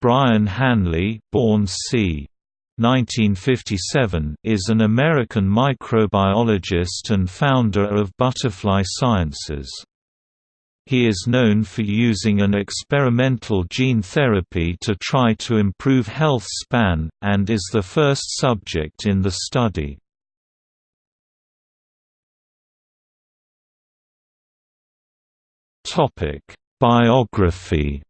Brian Hanley born c. 1957 is an American microbiologist and founder of Butterfly Sciences. He is known for using an experimental gene therapy to try to improve health span, and is the first subject in the study. Biography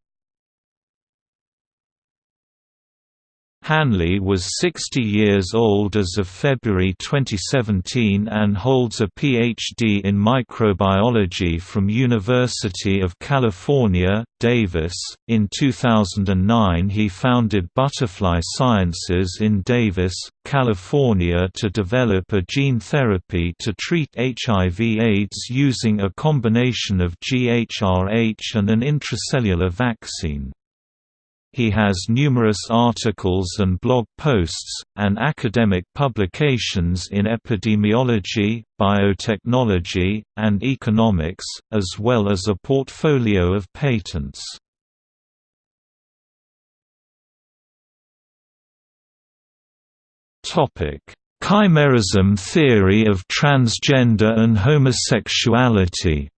Hanley was 60 years old as of February 2017 and holds a Ph.D. in microbiology from University of California, Davis. In 2009 he founded Butterfly Sciences in Davis, California to develop a gene therapy to treat HIV-AIDS using a combination of GHRH and an intracellular vaccine. He has numerous articles and blog posts, and academic publications in epidemiology, biotechnology, and economics, as well as a portfolio of patents. Chimerism theory of transgender and homosexuality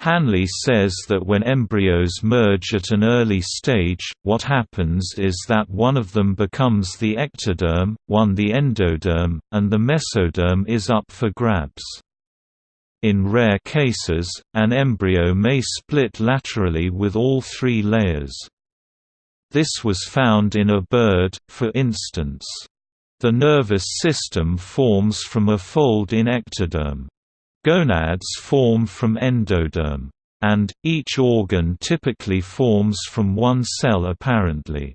Hanley says that when embryos merge at an early stage, what happens is that one of them becomes the ectoderm, one the endoderm, and the mesoderm is up for grabs. In rare cases, an embryo may split laterally with all three layers. This was found in a bird, for instance. The nervous system forms from a fold in ectoderm. Gonads form from endoderm. And, each organ typically forms from one cell apparently.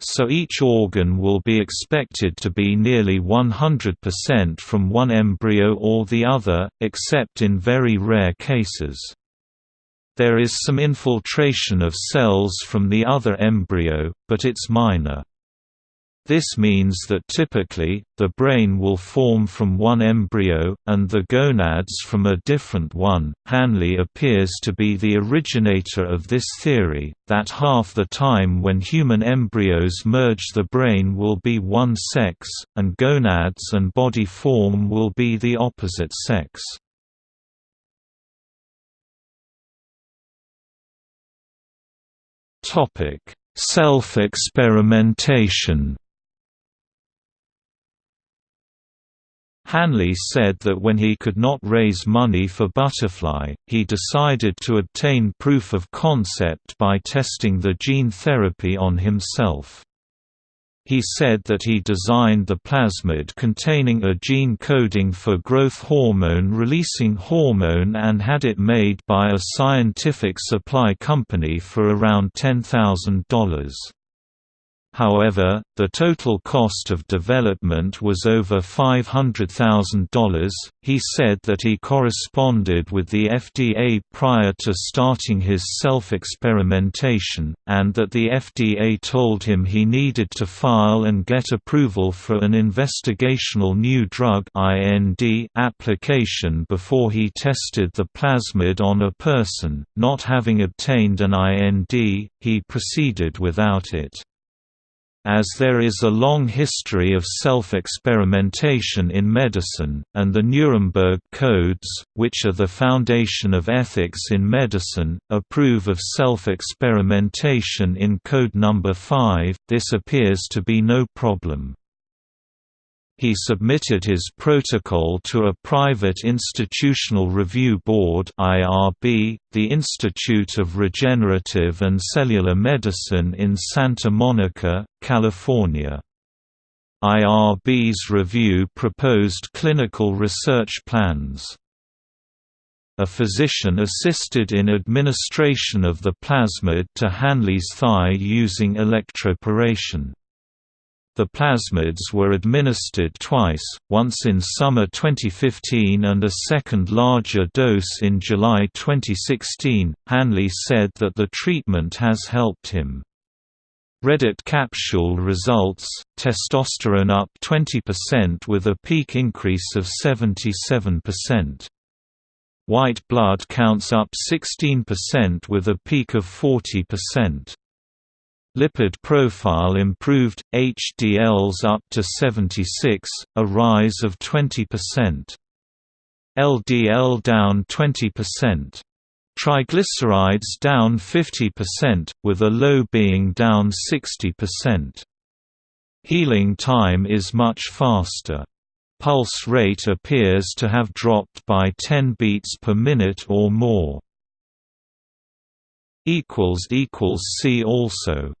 So each organ will be expected to be nearly 100% from one embryo or the other, except in very rare cases. There is some infiltration of cells from the other embryo, but it's minor. This means that typically, the brain will form from one embryo, and the gonads from a different one. Hanley appears to be the originator of this theory, that half the time when human embryos merge the brain will be one sex, and gonads and body form will be the opposite sex. Self-experimentation Hanley said that when he could not raise money for Butterfly, he decided to obtain proof of concept by testing the gene therapy on himself. He said that he designed the plasmid containing a gene coding for growth hormone-releasing hormone and had it made by a scientific supply company for around $10,000. However, the total cost of development was over $500,000. He said that he corresponded with the FDA prior to starting his self experimentation, and that the FDA told him he needed to file and get approval for an investigational new drug application before he tested the plasmid on a person. Not having obtained an IND, he proceeded without it. As there is a long history of self-experimentation in medicine, and the Nuremberg Codes, which are the foundation of ethics in medicine, approve of self-experimentation in Code No. 5, this appears to be no problem. He submitted his protocol to a private institutional review board IRB, the Institute of Regenerative and Cellular Medicine in Santa Monica, California. IRB's review proposed clinical research plans. A physician assisted in administration of the plasmid to Hanley's thigh using electroporation. The plasmids were administered twice, once in summer 2015 and a second larger dose in July 2016. Hanley said that the treatment has helped him. Reddit capsule results, testosterone up 20% with a peak increase of 77%. White blood counts up 16% with a peak of 40%. Lipid profile improved, HDLs up to 76, a rise of 20%. LDL down 20%. Triglycerides down 50%, with a low being down 60%. Healing time is much faster. Pulse rate appears to have dropped by 10 beats per minute or more. See also